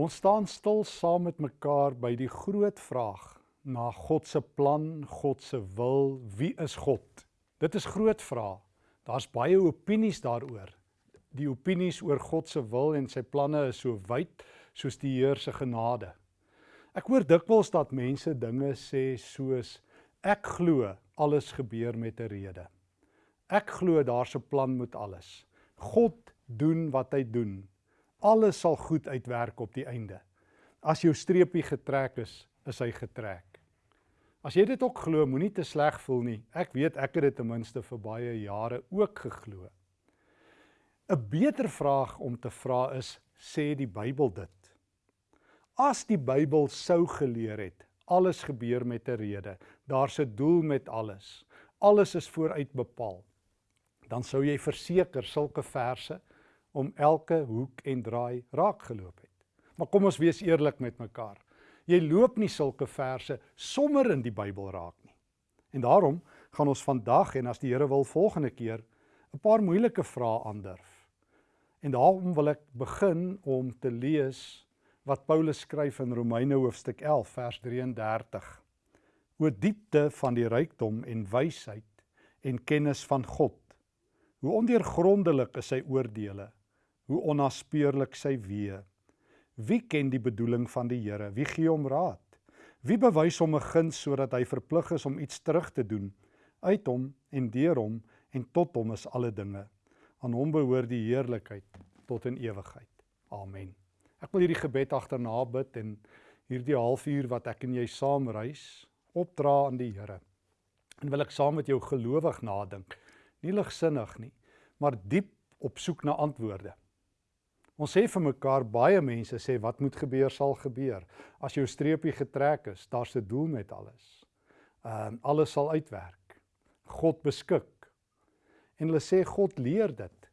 Ons staan stil saam met mekaar by die groot vraag na God se plan, God se wil, wie is God? Dit is groot vrae. Daar's baie opinies daaroor. Die opinies oor God se wil en sy planne is so wyd soos die Heer se genade. Ek hoor dikwels dat mense dinge sê soos ek glo alles gebeur met 'n rede. Ek glo daar's 'n plan met alles. God doen wat hy doen alles sal goed uitwerk op die einde. As jou streepie getrek is, is hy getrek. As jy dit ook glo, moenie te sleg voel nie. Ek weet ek het dit ten minste vir baie jare ook geglo. 'n Beter vraag om te vra is, sê die Bybel dit? As die Bybel sou geleer het, alles gebeur met 'n rede. Daar's 'n doel met alles. Alles is vooruit bepaal. Dan sou jy verseker sulke verse om elke hoek en draai raak geloop het. Maar kom ons wees eerlik met mekaar. Jy loop nie sulke verse sommer in die Bybel raak nie. En daarom gaan ons vandag en as die Here wil volgende keer 'n paar moeilike vrae aandurf. En daarom wil ek begin om te lees wat Paulus skryf in Romeine hoofstuk 11 vers 33. O diepte van die rykdom en wysheid en kennis van God. Hoe ondeurgrondelik is sy oordeele hoe onnaspeurlik sy weë. Wie ken die bedoeling van die Here? Wie gee hom raad? Wie bewys hom 'n guns sodat hy verplig is om iets terug te doen? Uit hom en deur hom en tot hom is alle dinge. Aan hom behoort die heerlikheid tot in ewigheid. Amen. Ek wil hierdie gebed agterna bid en hierdie halfuur wat ek en jy saam reis, opdra aan die Here. En wil ek saam met jou gelowig nadink, nie ligsinnig nie, maar diep op soek na antwoorde. Ons sê vir mekaar baie mense sê wat moet gebeur sal gebeur. As jou streepie getrek is, daar's 'n doel met alles. Ehm uh, alles sal uitwerk. God beskik. En hulle sê God leer dit.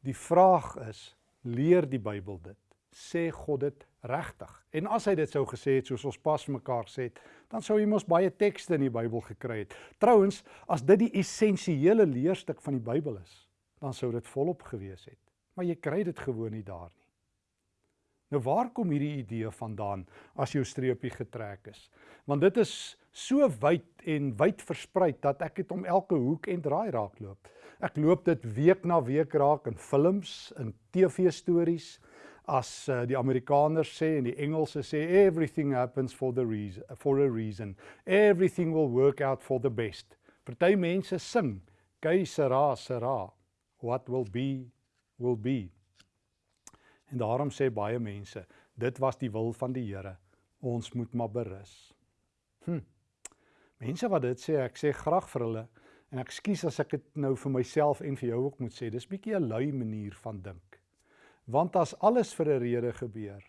Die vraag is, leer die Bybel dit? Sê God dit regtig? En as hy dit sou gesê het soos ons pas mekaar sê, dan sou jy mos baie tekste in die Bybel gekry het. Trouwens, as dit die essensiële leerstuk van die Bybel is, dan sou dit volop gewees het maar jy kry dit gewoon nie daar nie. Nou waar kom hierdie idee vandaan as jou streepie getrek is? Want dit is so wyd en wyd versprei dat ek dit om elke hoek en draai raakloop. Ek loop dit week na week raak in films, in TV-stories, as uh, die Amerikaners sê en die Engelse sê everything happens for the reason for a reason. Everything will work out for the best. Party mense sing, "Kei sera sera, what will be will be. En daarom sê baie mense, dit was die wil van die Here. Ons moet maar berus. Hm. Mense wat dit sê, ek sê graag vir hulle en ek skuis as ek dit nou vir myself en vir jou ook moet sê. Dis bietjie 'n lui manier van dink. Want as alles vir 'n rede gebeur,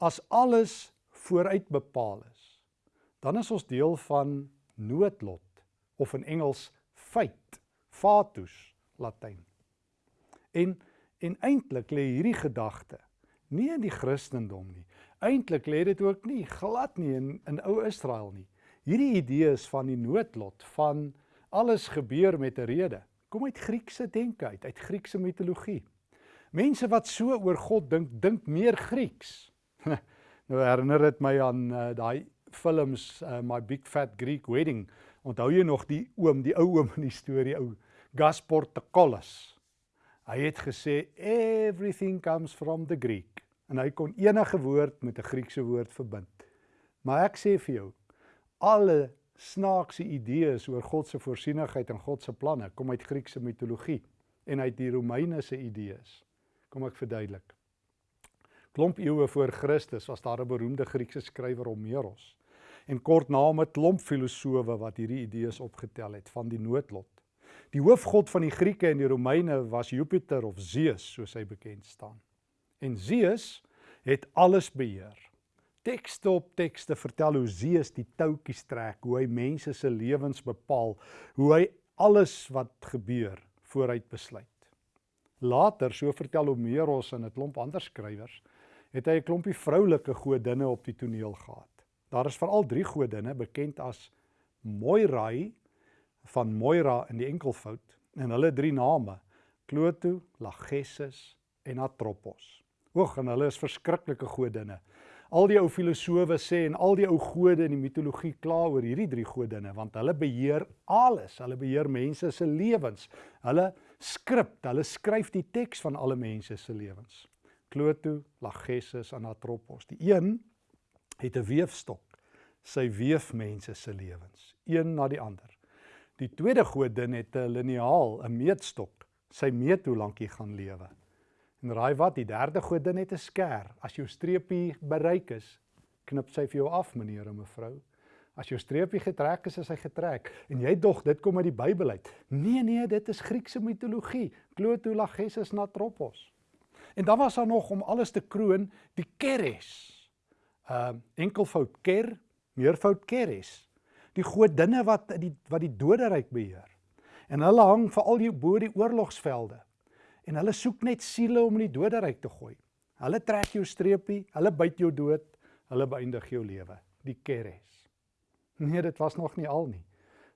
as alles vooruit bepaal is, dan is ons deel van noodlot of in Engels fate, fatus, Latyn. En En eintlik lê hierdie gedagte nie in die Christendom nie. Eintlik lê dit ook nie glad nie in in ou Israel nie. Hierdie idee is van die noodlot van alles gebeur met 'n rede. Kom uit Griekse denke uit, uit Griekse mitologie. Mense wat so oor God dink, dink meer Grieks. nou herinner dit my aan uh, daai films uh, My Big Fat Greek Wedding. Onthou jy nog die oom, die ou oom in die storie, ou Gaspar Tokoulas? Hy het gesê everything comes from the Greek en hy kon enige woord met 'n Griekse woord verbind. Maar ek sê vir jou, alle snaakse idees oor God se voorsienigheid en God se planne kom uit Griekse mitologie en uit die Romeine se idees. Kom ek verduidelik. Klomp eeue voor Christus was daar 'n beroemde Griekse skrywer Homeros en kort na hom 'n klomp filosowe wat hierdie idees opgetel het van die noodlot. Die hoofgod van die Grieke en die Romeine was Jupiter of Zeus, soos hy bekend staan. En Zeus het alles beheer. Tekste op tekste vertel hoe Zeus die touwtjies trek, hoe hy mense se lewens bepaal, hoe hy alles wat gebeur vooruit besluit. Later, so vertel Homeros en 'n klomp ander skrywers, het hy 'n klompie vroulike godinne op die toneel gehad. Daar is veral 3 godinne bekend as Moirai, van Moira in die enkelvoud en hulle drie name Cloto, Lachesis en Atropos. Oeg, en hulle is verskriklike godinne. Al die ou filosowe sê en al die ou gode in die mitologie kla oor hierdie drie godinne want hulle beheer alles. Hulle beheer mense se lewens. Hulle skrip, hulle skryf die teks van alle mense se lewens. Cloto, Lachesis en Atropos. Die een het 'n weefstok. Sy weef mense se lewens, een na die ander. Die tweede godin het 'n liniaal, 'n meetstok. Sy meet hoe lank jy gaan lewe. En raai wat, die derde godin het 'n skêr. As jou streepie bereik is, knip sy vir jou af, meneer en mevrou. As jou streepie getrek is, is hy getrek. En jy dog dit kom uit die Bybel uit. Nee nee, dit is Griekse mitologie. Cloto, Lachesis, Natropos. En dan was daar nog om alles te kroon die Keres. Uh enkelvoud Ker, meervoud Keres. Die godinne wat die wat die doderyk beheer. En hulle hang veral hier bo die oorlogsvelde. En hulle soek net siele om in die doderyk te gooi. Hulle trek jou streepie, hulle byt jou dood, hulle beëindig jou lewe. Die Keres. Nee, dit was nog nie al nie.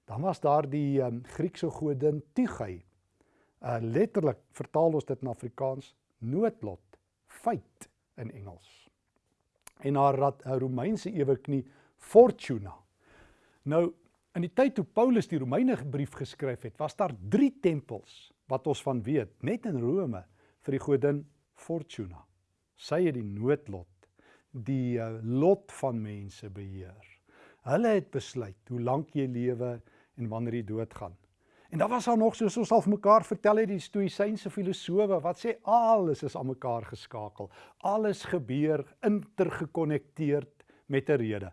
Dan was daar die um, Griekse godin Tygai. Uh letterlik vertaal ons dit in Afrikaans noodlot, fate in Engels. En haar Romeinse eweknie Fortuna. Nou in die tyd toe Paulus die Romeine brief geskryf het, was daar 3 tempels wat ons van weet, net in Rome vir die godin Fortuna. Sy het die noodlot, die uh, lot van mense beheer. Hulle het besluit hoe lank jy lewe en wanneer jy doodgaan. En dan was daar nog soos ons al mekaar vertel het die stoïsynse filosowe wat sê alles is aan mekaar geskakel. Alles gebeur intergekonnekteerd met 'n rede.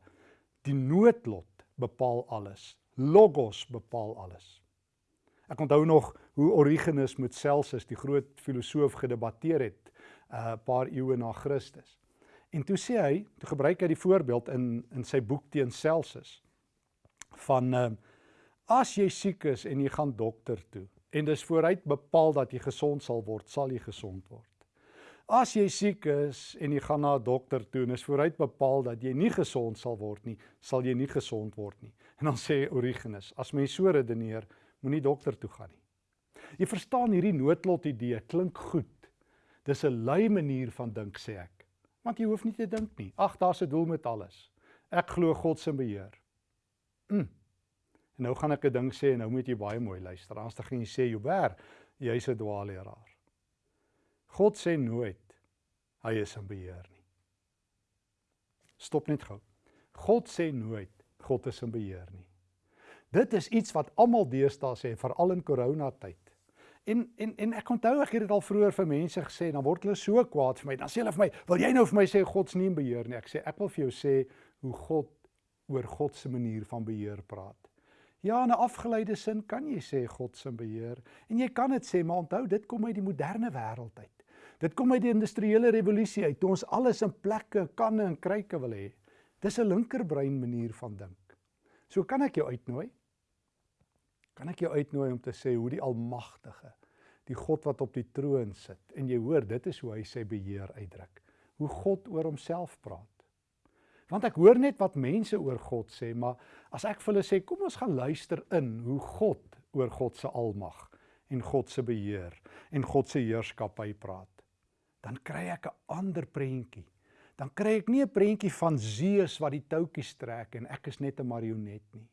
Die noodlot bepaal alles. Logos bepaal alles. Ek onthou nog hoe Origenes met Celsus, die groot filosoof, gedebatteer het 'n uh, paar eeue na Christus. En toe sê hy, toe gebruik hy die voorbeeld in in sy boek teen Celsus van uh, As jy siek is en jy gaan dokter toe en dis vooruit bepaal dat jy gesond sal word, sal jy gesond word. As jy siek is en jy gaan na 'n dokter toe en is vooruit bepaal dat jy nie gesond sal word nie, sal jy nie gesond word nie. En dan sê Origenes, as mens so redeneer, moenie dokter toe gaan nie. Jy verstaan hierdie noodlot idee klink goed. Dis 'n lui manier van dink sê ek. Want jy hoef nie te dink nie. Ag, daar's 'n doel met alles. Ek glo God se beheer. Mm. En nou gaan ek 'n ding sê en nou moet jy baie mooi luister. Anders dan gaan jy sê Joubert, jy's 'n dwaalleraar. God sê nooit hy is in beheer nie. Stop net gou. God sê nooit God is in beheer nie. Dit is iets wat almal deesdae sê, veral in koronatyd. En en en ek onthou ek het dit al vroeër vir mense gesê, dan word hulle so kwaad vir my. Dan sê hulle vir my, "Wil jy nou vir my sê God's nie in beheer nie?" Ek sê, "Ek wil vir jou sê hoe God oor God se manier van beheer praat." Ja, in 'n afgeleide sin kan jy sê God se beheer en jy kan dit sê, maar onthou dit kom uit die moderne wêreld uit. Dit kom uit die industriële revolusie uit, toe ons alles in plekke, kanne en kruike wil hê. Dis 'n linkerbrein manier van dink. So kan ek jou uitnooi. Kan ek jou uitnooi om te sê hoe die almagtige, die God wat op die troon sit en jy hoor dit is hoe hy sy beheer uitdruk. Hoe God oor homself praat. Want ek hoor net wat mense oor God sê, maar as ek vir hulle sê kom ons gaan luister in hoe God oor God se almag en God se beheer en God se heerskappy praat, dan kry ek 'n ander prentjie. Dan kry ek nie 'n prentjie van Zeus wat die touwtjies trek en ek is net 'n marionet nie.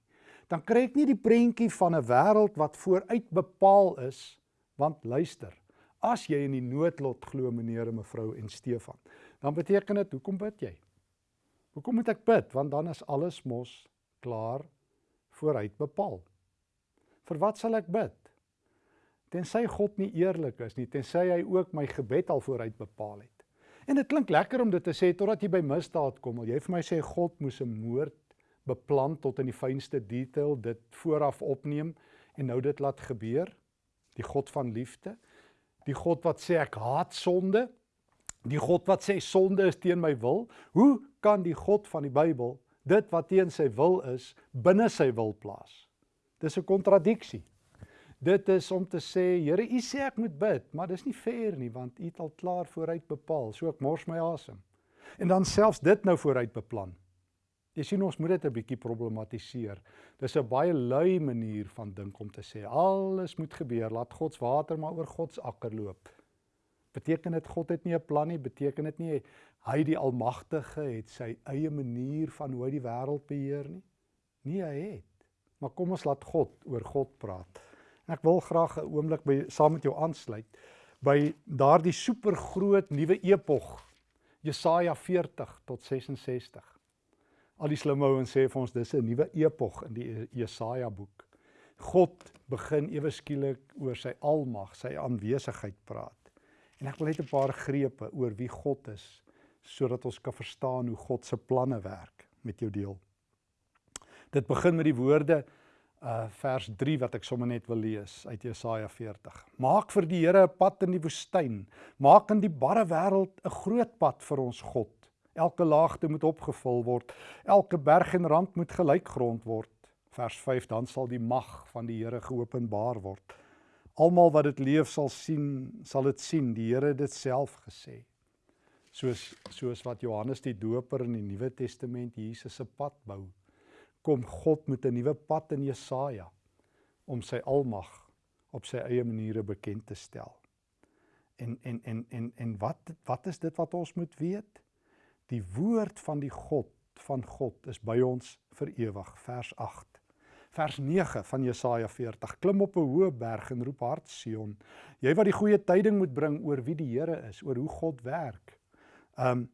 Dan kry ek nie die prentjie van 'n wêreld wat vooruit bepaal is, want luister, as jy in die noodlot glo meneer en mevrou en Stefan, dan beteken dit hoekom bid jy? Hoekom moet ek bid? Want dan is alles mos klaar vooruit bepaal. Vir wat sal ek bid? Tensy God nie eerlik is nie, tensy hy ook my gebed al vooruit bepaal het. En dit klink lekker om dit te sê totdat jy by misdaad kom. Jy vir my sê God moes 'n moord beplan tot in die fynste detail, dit vooraf opneem en nou dit laat gebeur. Die God van liefde, die God wat sê ek haat sonde, die God wat sê sonde is teen my wil. Hoe kan die God van die Bybel dit wat teen sy wil is binne sy wil plaas. Dis 'n kontradiksie. Dit is om te sê, Here, U sê ek moet bid, maar dis nie fair nie want U het al klaar vooruit bepaal, so ek mors my asem. En dan selfs dit nou vooruit beplan. Jy sien ons moet dit 'n bietjie problematiseer. Dis 'n baie lui manier van dink om te sê alles moet gebeur, laat God se water maar oor God se akker loop. Beteken dit God het nie 'n plan nie? Beteken dit nie hy die almagtige het sy eie manier van hoe hy die wêreld beheer nie? Nee, hy het. Maar kom ons laat God oor God praat. En ek wil graag 'n oomblik by saam met jou aansluit by daardie supergroot nuwe epog Jesaja 40 tot 66. Al die slim ouens sê vir ons dis 'n nuwe epog in die Jesaja boek. God begin ewe skielik oor sy almag, sy aanwesigheid praat. En ek wil net 'n paar grepe oor wie God is sodat ons kan verstaan hoe God se planne werk met jou deel. Dit begin met die woorde uh vers 3 wat ek sommer net wil lees uit Jesaja 40. Maak vir die Here 'n pad in die woestyn. Maak in die barre wêreld 'n groot pad vir ons God. Elke laagte moet opgevul word. Elke berg en rand moet gelyk grond word. Vers 5 dan sal die mag van die Here geopenbaar word. Almal wat dit leef sal sien, sal dit sien. Die Here het dit self gesê. Soos soos wat Johannes die Doper in die Nuwe Testament Jesus se pad bou, kom God met 'n nuwe pad in Jesaja om sy almag op sy eie maniere bekend te stel. En en en en en wat wat is dit wat ons moet weet? Die woord van die God van God is by ons vir ewig. Vers 8 vers 9 van Jesaja 40. Klim op 'n hoë berg en roep hard Sion. Jy wat die goeie tyding moet bring oor wie die Here is, oor hoe God werk. Um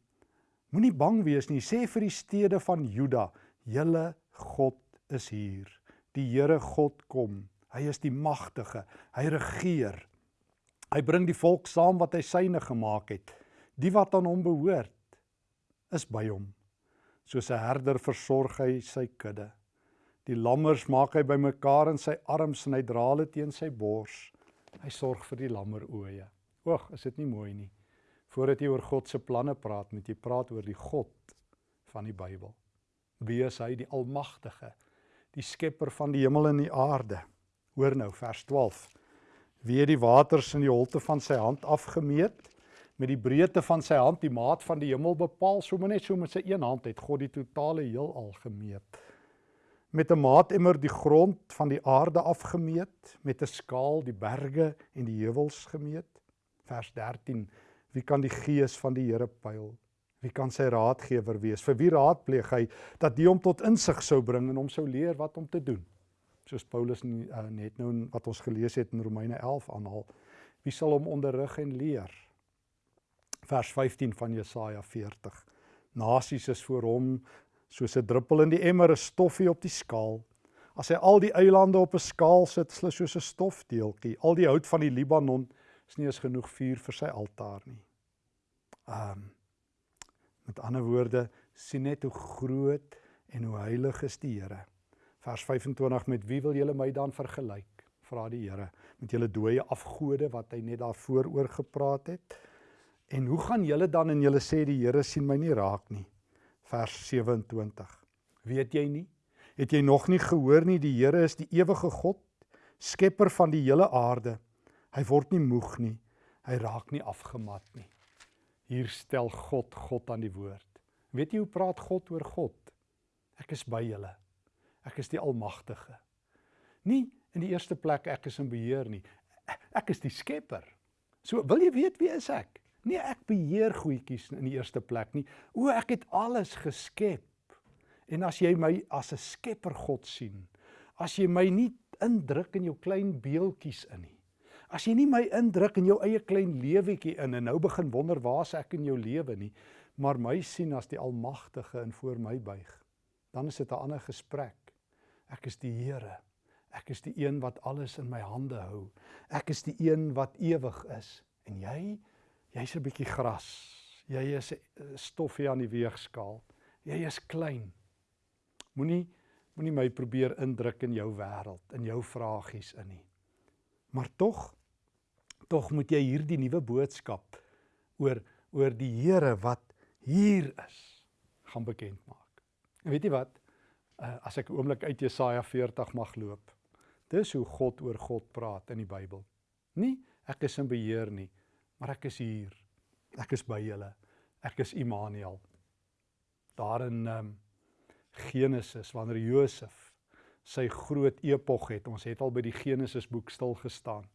moenie bang wees nie. Sê vir die stede van Juda, julle God is hier. Die Here God kom. Hy is die magtige. Hy regeer. Hy bring die volk saam wat hy syne gemaak het. Die wat aan hom behoort is by hom. Soos 'n herder versorg hy sy kudde. Die lammers maak hy bymekaar in sy arms en hy dra hulle teen sy bors. Hy sorg vir die lammeroë. Oeg, is dit nie mooi nie? Voordat jy oor God se planne praat, moet jy praat oor die God van die Bybel. Wie is hy, die Almagtige, die skepper van die hemel en die aarde? Hoor nou vers 12. Wie het die waters in die holte van sy hand afgemeet? Met die breedte van sy hand die maat van die hemel bepaal, sommer net so met sy een hand het God die totale heelal gemeet met 'n maatemmer die grond van die aarde afgemeet, met 'n skaal die berge en die heuwels gemeet. Vers 13: Wie kan die gees van die Here pyl? Wie kan sy raadgewer wees? Vir wie raadpleeg hy dat die hom tot insig sou bring en hom sou leer wat om te doen? Soos Paulus uh, net nou wat ons gelees het in Romeine 11 aanhaal. Wie sal hom onderrig en leer? Vers 15 van Jesaja 40. Nasies is voor hom soos 'n druppel in die emmer 'n stoffie op die skaal. As hy al die eilande op 'n skaal sit, slis soos 'n stofdeeltjie. Al die hout van die Libanon is nie eens genoeg vuur vir sy altaar nie. Um met ander woorde, sien net hoe groot en hoe heilig is die Here. Vers 25 met wie wil julle my dan vergelyk? Vra die Here. Met julle dooie afgode wat hy net daarvoor oor gepraat het. En hoe gaan julle dan en julle sê die Here sien my nie raak nie? vers 27. Weet jy nie? Het jy nog nie gehoor nie die Here is die ewige God, skepper van die hele aarde. Hy word nie moeg nie. Hy raak nie afgemat nie. Hier stel God God aan die woord. Weet jy hoe praat God oor God? Ek is by julle. Ek is die almagtige. Nie in die eerste plek ek is in beheer nie. Ek is die skepper. So wil jy weet wie is ek? Nee, ek beheer goedjies in die eerste plek nie. O, ek het alles geskep. En as jy my as 'n skepper God sien, as jy my nie indruk in jou klein beeltjies in nie. As jy nie my indruk in jou eie klein lewetjie in en nou begin wonder waar's ek in jou lewe nie, maar my sien as die almagtige en voor my buig, dan is dit 'n ander gesprek. Ek is die Here. Ek is die een wat alles in my hande hou. Ek is die een wat ewig is. En jy Jy's 'n bietjie gras. Jy is 'n stoffie aan die weegskaal. Jy is klein. Moenie moenie my probeer indruk in jou wêreld, in jou vragies in nie. Maar tog tog moet jy hierdie nuwe boodskap oor oor die Here wat hier is gaan bekend maak. En weet jy wat? Uh, as ek 'n oomblik uit Jesaja 40 mag loop. Dis hoe God oor God praat in die Bybel. Nie ek is in beheer nie maar ek is hier. Ek is by julle. Ek is Immanuel. Daar in um, Genesis wanneer Josef sy groot epog het, ons het al by die Genesis boek stil gestaan.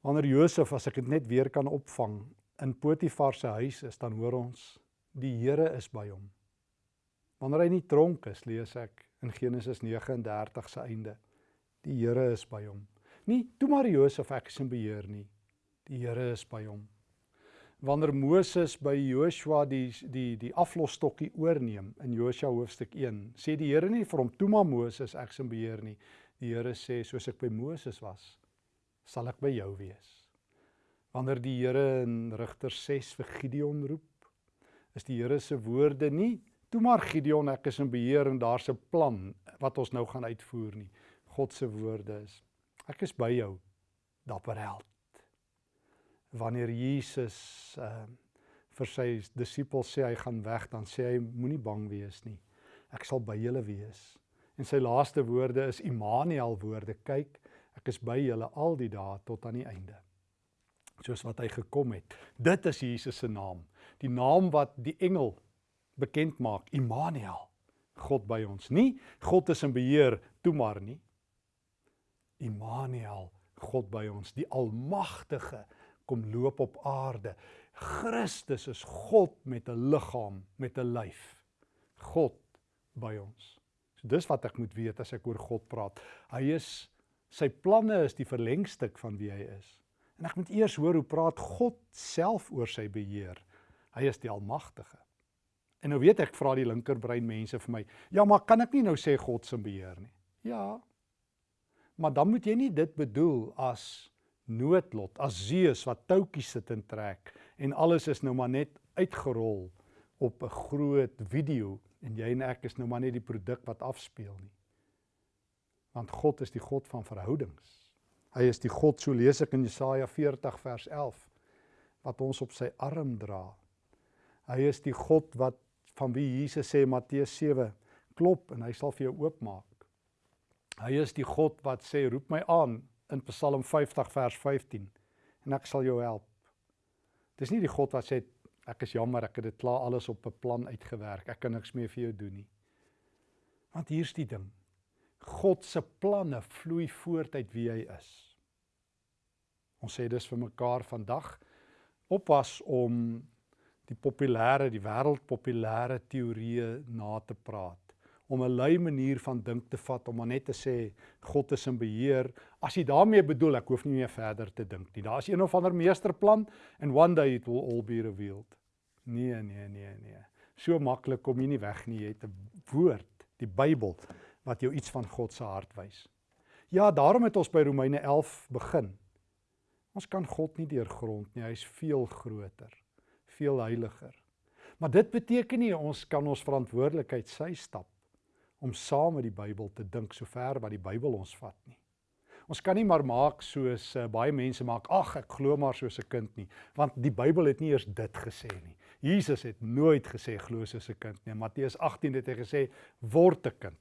Wanneer Josef, as ek dit net weer kan opvang, in Potifar se huis is, dan hoor ons die Here is by hom. Wanneer hy nie tronk is, lees ek in Genesis 39 se einde, die Here is by hom. Nie toe maar Josef ek is in beheer nie. Die Here is by hom. Wanneer Moses by Joshua die die die aflosstokkie oorneem in Josua hoofstuk 1, sê die Here nie vir hom toe maar Moses ek is in beheer nie. Die Here sê soos ek by Moses was, sal ek by jou wees. Wanneer die Here in Rigter 6 vir Gideon roep, is die Here se woorde nie toe maar Gideon ek is in beheer en daar's 'n plan wat ons nou gaan uitvoer nie. God se woorde is ek is by jou dapper held. Wanneer Jesus uh vir sy disippels sê hy gaan weg, dan sê hy moenie bang wees nie. Ek sal by julle wees. En sy laaste woorde is Immanuel woorde. Kyk, ek is by julle al die dae tot aan die einde soos wat hy gekom het. Dit is Jesus se naam. Die naam wat die engel bekend maak, Immanuel. God by ons. Nie God is in beheer toe maar nie. Immanuel, God by ons, die almagtige kom loop op aarde. Christus is God met 'n liggaam, met 'n lyf. God by ons. So dis wat ek moet weet as ek oor God praat. Hy is sy planne is die verlengstuk van wie hy is. En ek moet eers hoor hoe praat God self oor sy beheer. Hy is die almagtige. En nou weet ek vra die linkerbrein mense vir my, ja, maar kan ek nie nou sê God se beheer nie? Ja. Maar dan moet jy nie dit bedoel as noodlot, as Zeus wat touwtjies sit en trek en alles is nou maar net uitgerol op 'n groot video en jy en ek is nou maar net die produk wat afspeel nie. Want God is die God van verhoudings. Hy is die God, so lees ek in Jesaja 40 vers 11, wat ons op sy arm dra. Hy is die God wat van wie Jesus sê Matteus 7, klop en hy sal vir jou oopmaak. Hy is die God wat sê roep my aan in Psalm 50 vers 15 en ek sal jou help. Dis nie die God wat sê ek is jammer ek het dit klaar alles op 'n plan uitgewerk. Ek kan niks meer vir jou doen nie. Want hier's die ding. God se planne vloei voort uit wie hy is. Ons sê dis vir mekaar vandag oppas om die populêre, die wêreldpopulêre teorieë na te praat om 'n lui manier van dink te vat om maar net te sê God is in beheer. As jy daarmee bedoel ek hoef nie meer verder te dink nie. Daar's een of ander meesterplan and one day it will all be revealed. Nee, nee, nee, nee. So maklik kom jy nie weg nie. Jy het 'n woord, die Bybel wat jou iets van God se hart wys. Ja, daarom het ons by Romeine 11 begin. Ons kan God nie deurgrond nie. Hy's veel groter, veel heiliger. Maar dit beteken nie ons kan ons verantwoordelikheid sy stap om saam met die Bybel te dink sover wat die Bybel ons vat nie. Ons kan nie maar maak soos uh, baie mense maak, ag ek glo maar soos 'n kind nie, want die Bybel het nie eers dit gesê nie. Jesus het nooit gesê glo soos 'n kind nie. Matteus 18 het hy gesê word 'n kind.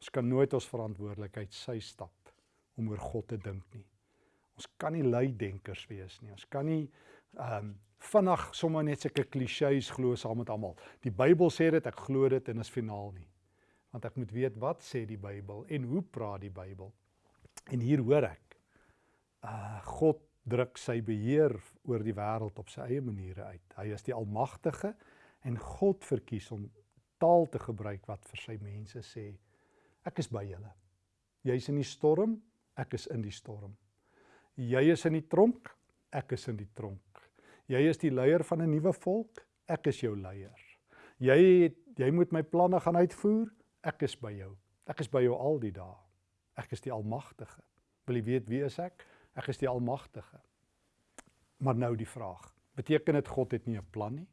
Ons kan nooit ons verantwoordelikheid sy stap om oor God te dink nie. Ons kan nie lui denkers wees nie. Ons kan nie ehm um, vinnig sommer net sulke klisjées glo saam met almal. Die Bybel sê dit, ek glo dit en is finaal nie. Want ek moet weet wat sê die Bybel en hoe praat die Bybel. En hier hoor ek uh God druk sy beheer oor die wêreld op sy eie maniere uit. Hy is die almagtige en God verkies om taal te gebruik wat vir sy mense sê Ek is by julle. Jy's in die storm, ek is in die storm. Jy is in die tronk, ek is in die tronk. Jy is die leier van 'n nuwe volk, ek is jou leier. Jy het, jy moet my planne gaan uitvoer, ek is by jou. Ek is by jou al die dae. Ek is die almagtige. Wil jy weet wie is ek? Ek is die almagtige. Maar nou die vraag. Beteken dit God het nie 'n plan nie?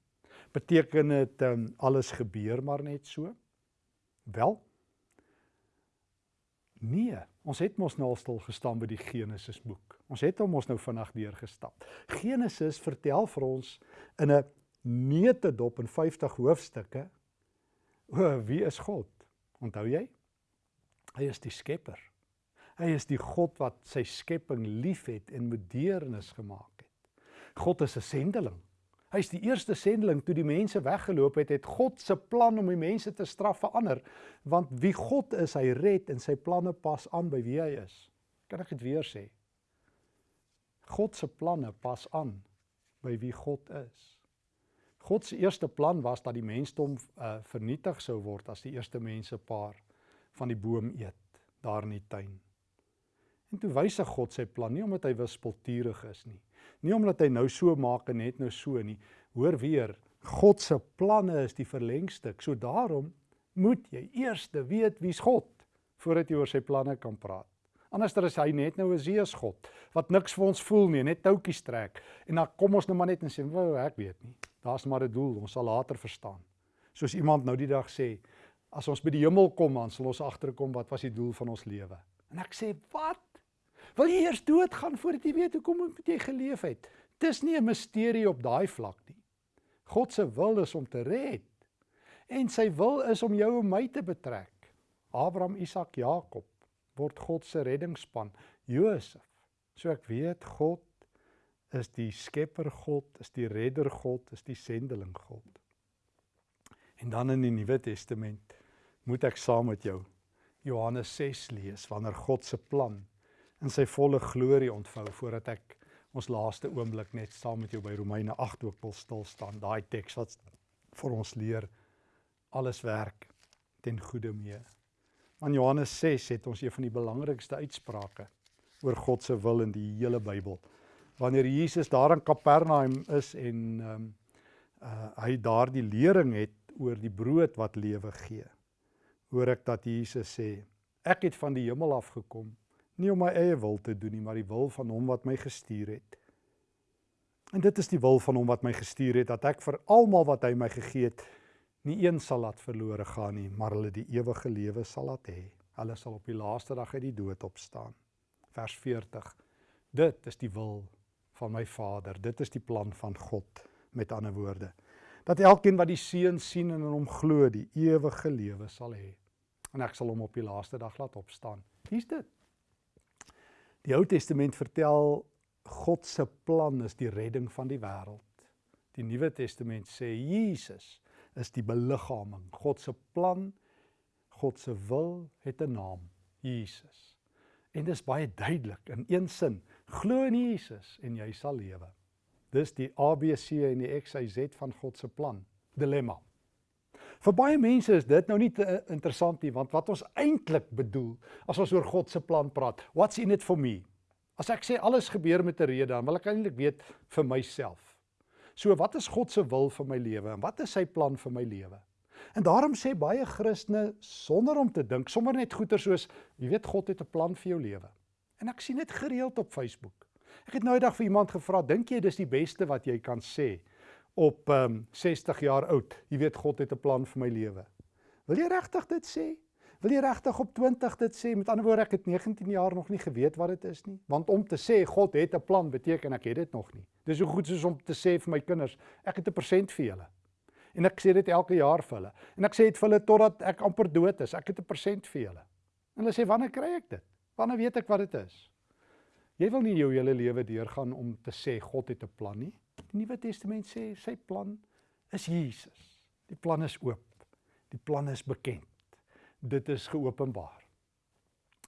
Beteken dit um, alles gebeur maar net so? Wel, Nee, ons het mos nou al stil gestaan by die Genesis boek. Ons het hom mos nou vinnig deurgestap. Genesis vertel vir ons in 'n neutedop in 50 hoofstukke o, wie is God? Onthou jy? Hy is die Skepper. Hy is die God wat sy skepping liefhet en met deernis gemaak het. God is 'n sendeling. Hy's die eerste sendeling toe die mense weggeloop het, het God se plan om die mense te straf verander, want wie God is, hy red en sy planne pas aan by wie hy is. Kan ek dit weer sê? God se planne pas aan by wie God is. God se eerste plan was dat die mensdom uh, vernietig sou word as die eerste mense paar van die boom eet daar in die tuin. En toe wysig God sy plan nie omdat hy wispelturig is nie. Nie omdat hy nou so maak en net nou so nie. Hoor weer, God se planne is die verlengstuk. So daarom moet jy eers weet wie's God voordat jy oor sy planne kan praat. Anderster is hy net nou 'n Zeus God wat niks vir ons voel nie, net toutjies trek. En dan kom ons nou maar net en sê, "Wou, ek weet nie." Daar's maar 'n doel, ons sal later verstaan. Soos iemand nou die dag sê, as ons by die hemel kom, dan sal ons agterkom wat was die doel van ons lewe. En ek sê, "Wat? Wil jy eers doodgaan voordat jy weet hoekom moet jy geleef het?" Dis nie 'n misterie op daai vlak nie. God se wil is om te red. En sy wil is om jou en my te betrek. Abraham, Isak, Jakob word God se reddingsspan. Josef. So ek weet God is die skepper God, is die redder God, is die sendeling God. En dan in die Nuwe Testament moet ek saam met jou Johannes 6 lees wanneer God se plan in sy volle glorie ontvou voordat ek ons laaste oomblik net saam met jou by Romeine 8 ook wil stil staan. Daai teks wat vir ons leer alles werk ten goeie mee. Aan Johannes 6 het ons een van die belangrikste uitsprake oor God se wil in die hele Bybel wanneer Jesus daar in Kapernaum is en ehm um, uh, hy daardie lering het oor die brood wat lewe gee. Hoor ek dat Jesus sê, ek het van die hemel af gekom, nie om my eie wil te doen nie, maar die wil van hom wat my gestuur het. En dit is die wil van hom wat my gestuur het dat ek vir almal wat hy my gegee het, nie een sal laat verlore gaan nie, maar hulle die ewige lewe sal laat hê. Hulle sal op die laaste dag uit die dood opstaan. Vers 40. Dit is die wil van my Vader. Dit is die plan van God met ander woorde. Dat elkeen wat die Seun sien en in hom glo, die ewige lewe sal hê. En ek sal hom op die laaste dag laat opstaan. Hier's dit. Die Ou Testament vertel God se plan is die redding van die wêreld. Die Nuwe Testament sê Jesus is die beliggaaming. God se plan, God se wil het 'n naam, Jesus. En dis baie duidelik in een sin. Glo in Jesus en jy sal lewe. Dis die ABC en die XYZ van God se plan. Dilemma. Vir baie mense is dit nou nie te eh, interessant nie, want wat ons eintlik bedoel as ons oor God se plan praat, what's in it for me? As ek sê alles gebeur met 'n rede, dan wil ek eintlik weet vir myself. So wat is God se wil vir my lewe en wat is sy plan vir my lewe? En daarom sê baie Christene sonder om te dink, sommer net goeie soos, jy weet God het 'n plan vir jou lewe. En ek sien dit gereeld op Facebook. Ek het nou eendag vir iemand gevra, dink jy dis die beste wat jy kan sê op ehm um, 60 jaar oud? Jy weet God het 'n plan vir my lewe. Wil jy regtig dit sê? Wil jy regtig op 20 dit sê? Met ander woorde, ek het 19 jaar nog nie geweet wat dit is nie. Want om te sê God het 'n plan beteken ek het dit nog nie. Dis so goed soos om te sê vir my kinders, ek het 'n persent vir julle. En ek sê dit elke jaar vir hulle. En ek sê dit vir hulle totdat ek amper dood is. Ek het 'n persent vir julle. En hulle sê wanneer kry ek dit? Wanneer weet ek wat dit is? Jy wil nie jou hele lewe deurgaan om te sê God het 'n plan nie. Die Nuwe Testament sê sy plan is Jesus. Die plan is oop. Die plan is bekend. Dit is geopenbaar.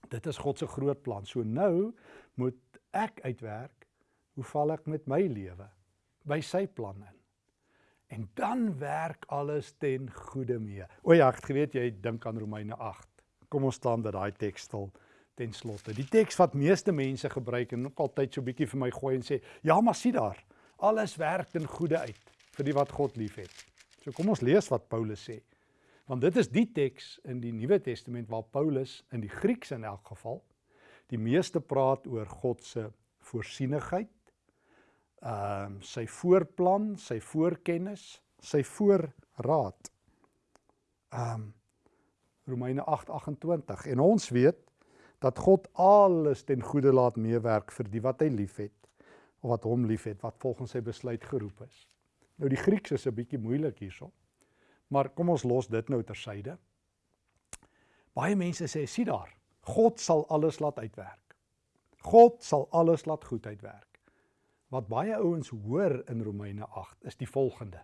Dit is God se groot plan. So nou moet ek uitwerk hoe val ek met my lewe by sy plan in. En dan werk alles ten goeie mee. O ja, ek geweet jy dink aan Romeine 8. Kom ons staan by daai teks stil ten slotte. Die teks wat meeste mense gebruik en ook altyd so bietjie vir my gooi en sê, "Ja, maar sien daar, alles werk ten goeie uit vir die wat God liefhet." So kom ons lees wat Paulus sê. Want dit is die teks in die Nuwe Testament waar Paulus in die Grieks in elk geval die meeste praat oor God se voorsienigheid ehm uh, sy voorplan, sy voorkennis, sy voorraad. Ehm um, Romeine 8:28 en ons weet dat God alles ten goeie laat meewerk vir die wat hy liefhet of wat hom liefhet wat volgens sy besluit geroep is. Nou die Grieks is 'n bietjie moeilik hierso. Maar kom ons los dit nou tersyde. Baie mense sê sien daar, God sal alles laat uitwerk. God sal alles laat goed uitwerk. Wat baie ouens hoor in Romeine 8 is die volgende.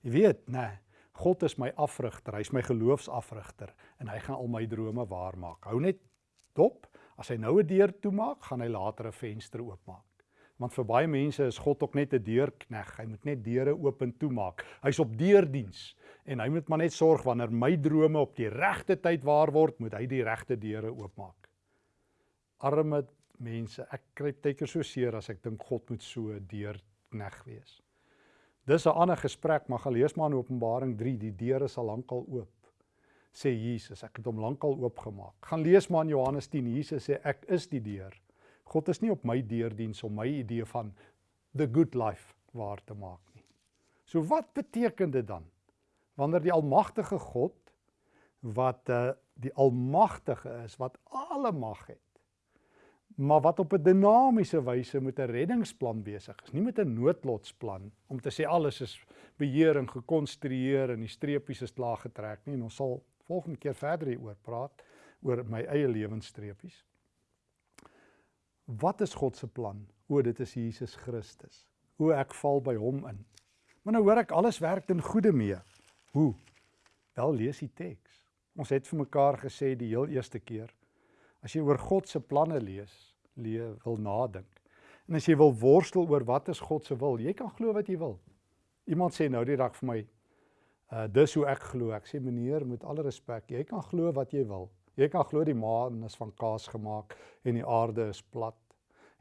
Jy weet, nê, nee, God is my afrigter, hy's my geloofsafrigter en hy gaan al my drome waarmaak. Hou net dop, as hy nou 'n deur toemaak, gaan hy later 'n venster oopmaak. Want vir baie mense is God ook net 'n deurkneg. Hy moet net deure oop en toemaak. Hy's op deurdiens en hy moet maar net sorg wanneer my drome op die regte tyd waar word, moet hy die regte deure oopmaak. Arme mense, ek kry baie keer so seer as ek dink God moet so deurkneg wees. Dis 'n ander gesprek, maar gaan lees maar in Openbaring 3, die deure is al lankal oop. Sê Jesus, ek het hom lankal oopgemaak. Gaan lees maar in Johannes 10, Jesus sê ek is die deur. God is nie op my deurdiens om my idee van the good life waar te maak nie. So wat beteken dit dan? Wanneer die almagtige God wat uh, die almagtige is, wat alle mag het, maar wat op 'n dinamiese wyse met 'n reddingsplan besig is, nie met 'n noodlotsplan om te sê alles is beheer en gekonstrueer en die streepies is klaar getrek nie en ons sal volgende keer verder hieroor praat oor my eie lewensstreepies. Wat is God se plan? O, dit is Jesus Christus. O, ek val by hom in. Maar nou hoor ek alles werk ten goeie mee. Hoe? Wel lees die teks. Ons het vir mekaar gesê die heel eerste keer as jy oor God se planne lees, lewe wil nadink. En as jy wil worstel oor wat is God se wil, jy kan glo wat jy wil. Iemand sê nou die dag vir my, uh dis hoe ek glo. Ek sê meneer, met alle respek, jy kan glo wat jy wil. Jy kan glo die maan is van kaas gemaak en die aarde is plat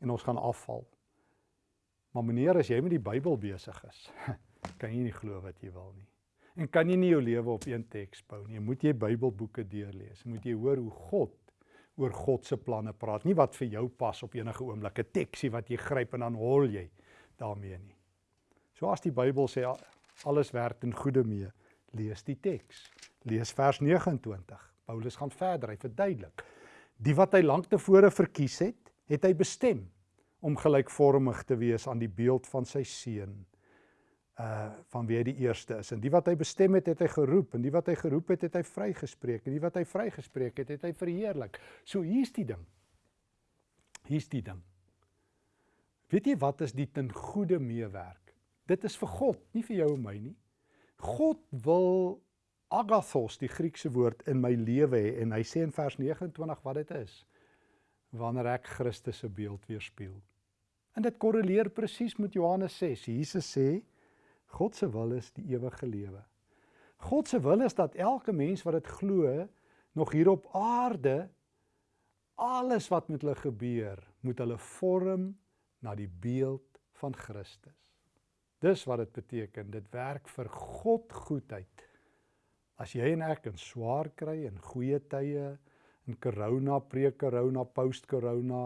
en ons gaan afval. Maar meneer, as jy met die Bybel besig is, kan jy nie glo wat jy wil nie. En kan jy nie jou lewe op een teks bou nie. Moet jy Bybelboeke deurlees. Moet jy hoor hoe God oor God se planne praat, nie wat vir jou pas op enige oomblik, 'n teksie wat jy gryp en dan hol jy daarmee nie. So as die Bybel sê alles werk ten goeie mee, lees die teks. Lees vers 29. Paulus gaan verder, hy verduidelik. Die wat hy lank tevore verkies het, het hy bestem om gelykvormig te wees aan die beeld van sy seun uh van wie hy die eerste is. En die wat hy bestem het, het hy geroep en die wat hy geroep het, het hy vrygespreek en die wat hy vrygespreek het, het hy verheerlik. So hier's die ding. Hier's die ding. Weet jy wat is die ten goeie meewerk? Dit is vir God, nie vir jou en my nie. God wil agathos, die Griekse woord in my lewe hê en hy sê in vers 29 wat dit is. Wanneer ek Christus se beeld weerspieël. En dit korreleer presies met Johannes 6. Jesus sê God se wil is die ewige lewe. God se wil is dat elke mens wat dit glo nog hier op aarde alles wat met hulle gebeur, moet hulle vorm na die beeld van Christus. Dis wat dit beteken. Dit werk vir God goedheid. As jy en ek in swaar kry en goeie tye in corona, pre-corona, post-corona,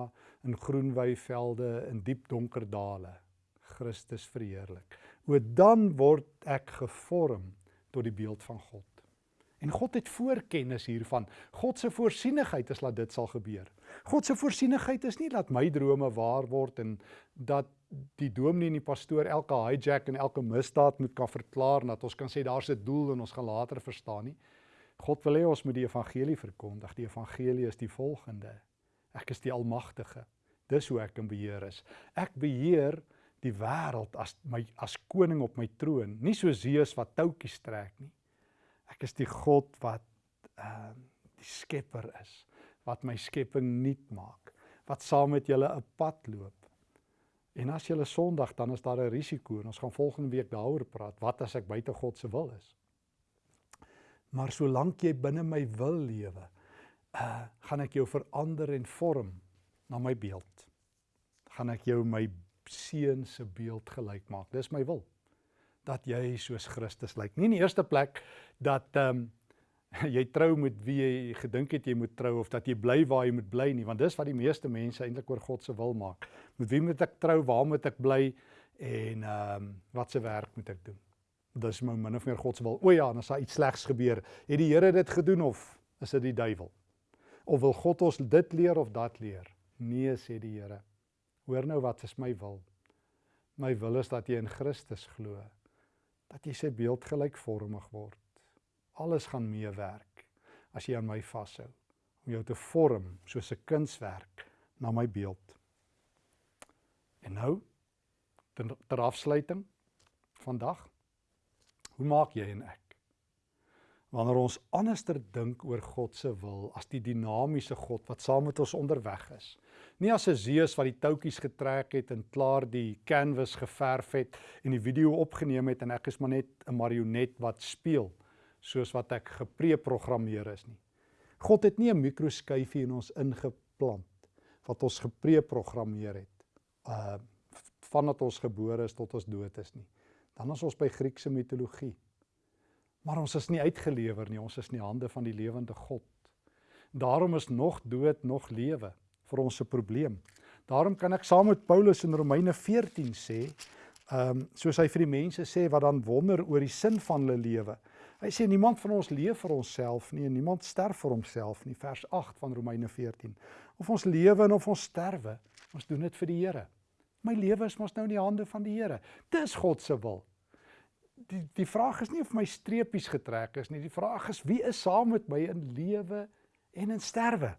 in groen weivelde, in diep donker dale, Christus verheerlik o dan word ek gevorm tot die beeld van God. En God het voorkennis hiervan. God se voorsienigheid is dat dit sal gebeur. God se voorsienigheid is nie dat my drome waar word en dat die dominee en die pastoor elke hijack en elke misdaad moet kan verklaar dat ons kan sê daar's 'n doel en ons gaan later verstaan nie. God wil hê ons moet die evangelie verkondig. Die evangelie is die volgende. Ek is die almagtige. Dis hoe ek in beheer is. Ek beheer die wêreld as my as koning op my troon, nie so Zeus wat toutjies trek nie. Ek is die God wat ehm uh, die skepper is, wat my skepping nuut maak, wat saam met julle 'n pad loop. En as jy 'n Sondag dan is daar 'n risiko en ons gaan volgende week daaroor praat. Wat as ek buite God se wil is? Maar solank jy binne my wil lewe, uh gaan ek jou verander en vorm na my beeld. Gaan ek jou my seun se beeld gelyk maak. Dis my wil dat jy soos Christus lyk. Nie in die eerste plek dat ehm um, jy trou met wie jy gedink het jy moet trou of dat jy bly waar jy moet bly nie, want dis wat die meeste mense eintlik oor God se wil maak. Met wie moet ek trou? Waar moet ek bly? En ehm um, wat se werk moet ek doen? Dis my min of meer God se wil. O ja, en as daar iets slegs gebeur, het die Here dit gedoen of is dit die duiwel? Of wil God ons dit leer of dat leer? Nee, sê die Here. Hoor nou wat is my wil? My wil is dat jy in Christus glo. Dat jy sy beeld gelykvormig word. Alles gaan meewerk as jy aan my vashou om jou te vorm soos 'n kunswerk na my beeld. En nou ter, ter afsluiting vandag hoe maak jy en ek wanneer ons anderster dink oor God se wil as die dinamiese God wat saam met ons onderweg is. Nie as 'n Zeus wat die touwtjies getrek het en klaar die canvas geverf het en die video opgeneem het en ek is maar net 'n marionet wat speel soos wat ek gepreprogrammeer is nie. God het nie 'n mikroskyfie in ons ingeplant wat ons gepreprogrammeer het. Uh vandat ons gebore is tot ons dood is nie. Dan is ons by Griekse mitologie. Maar ons is nie uitgelewer nie, ons is in die hande van die lewende God. Daarom is nog dood nog lewe vir ons se probleem. Daarom kan ek saam met Paulus in Romeine 14 sê, ehm um, soos hy vir die mense sê wat dan wonder oor die sin van hulle lewe. Hy sê niemand van ons leef vir onsself nie en niemand sterf vir homself nie, vers 8 van Romeine 14. Of ons lewe en of ons sterwe, ons doen dit vir die Here. My lewe is mos nou in die hande van die Here. Dis God se wil die die vraag is nie of my streepies getrek is nie. Die vraag is wie is saam met my in lewe en in sterwe?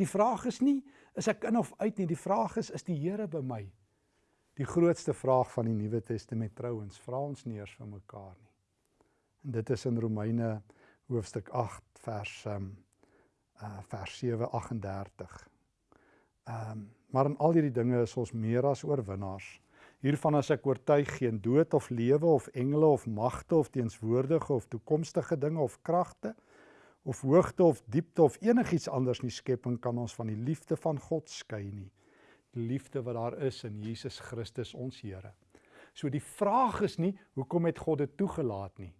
Die vraag is nie is ek in of uit nie. Die vraag is is die Here by my? Die grootste vraag van die Nuwe Testament trouens, vra ons nie eers vir mekaar nie. En dit is in Romeine hoofstuk 8 vers um uh vers 7:38. Ehm um, maar in al hierdie dinge is ons meer as oorwinnaars Hiervan as ek oortuig geen dood of lewe of engele of magte of teenswoordige of toekomstige dinge of kragte of hoogte of diepte of enigiets anders nie skepping kan ons van die liefde van God skei nie. Die liefde wat daar is in Jesus Christus ons Here. So die vraag is nie hoekom het God dit toegelaat nie.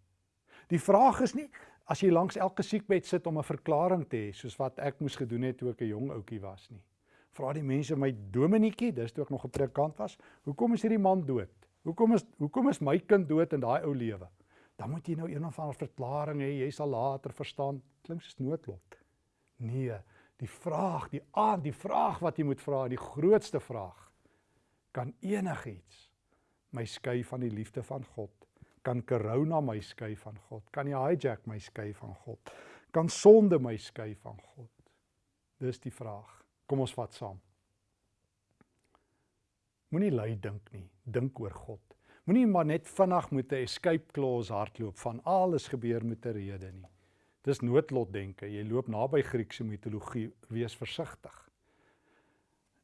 Die vraag is nie as jy langs elke siekbed sit om 'n verklaring te hê soos wat ek moes gedoen het toe ek 'n jong ouetjie was nie vra die mense my Dominietjie, dis toe ek nog 'n predikant was, hoekom is hierdie man dood? Hoekom is hoekom is my kind dood in daai ou lewe? Dan moet jy nou een of ander verklaring hê, jy sal later verstaan. Klink soos noodlot. Nee, die vraag, die aan, die vraag wat jy moet vra, die grootste vraag. Kan enigiets my skei van die liefde van God? Kan corona my skei van God? Kan die hijack my skei van God? Kan sonde my skei van God? Dis die vraag. Kom ons vat saam. Moenie lui dink nie, dink oor God. Moenie maar net vinnig met 'n escape clause hardloop van alles gebeur met 'n rede nie. Dis noodlot denke. Jy loop naby Griekse mitologie, wees versigtig.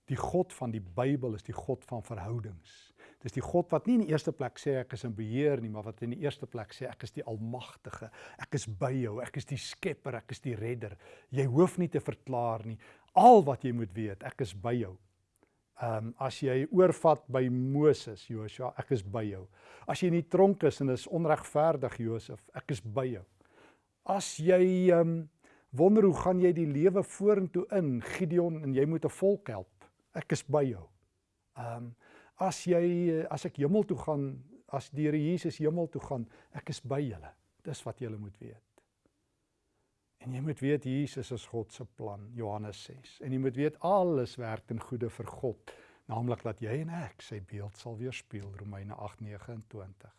Die God van die Bybel is die God van verhoudings. Dis die God wat nie in die eerste plek sê ek is in beheer nie, maar wat in die eerste plek sê ek is die almagtige. Ek is by jou, ek is die skepper, ek is die redder. Jy hoef nie te verklaar nie al wat jy moet weet, ek is by jou. Ehm um, as jy oorvat by Moses, Joshua, ek is by jou. As jy in die tronk is en is onregverdig, Josef, ek is by jou. As jy ehm um, wonder hoe gaan jy die lewe vorentoe in, Gideon, en jy moet 'n volk help, ek is by jou. Ehm um, as jy as ek hemel toe gaan, as die Here Jesus hemel toe gaan, ek is by julle. Dis wat julle moet weet. En jy moet weet Jesus is God se plan, Johannes 6. En jy moet weet alles werk ten goeie vir God, naamlik dat jy en ek sy beeld sal weerspieël, Romeine 8:29.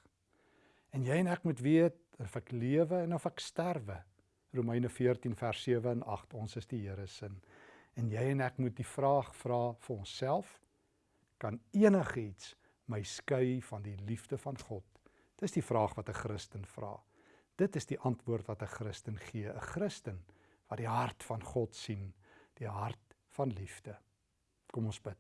En jy en ek moet weet of ek lewe en of ek sterwe, Romeine 14 vers 7 en 8. Ons is die Here se. En jy en ek moet die vraag vra vir onsself: kan enigiets my skei van die liefde van God? Dis die vraag wat 'n Christen vra. Dit is die antwoord wat 'n Christen gee, 'n Christen wat die hart van God sien, die hart van liefde. Kom ons bid.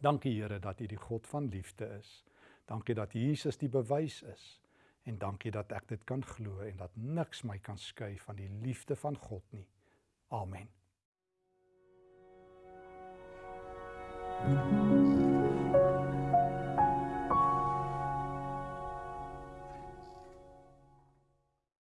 Dankie Here dat U die God van liefde is. Dankie dat Jesus die bewys is en dankie dat ek dit kan glo en dat niks my kan skei van die liefde van God nie. Amen. Thank you.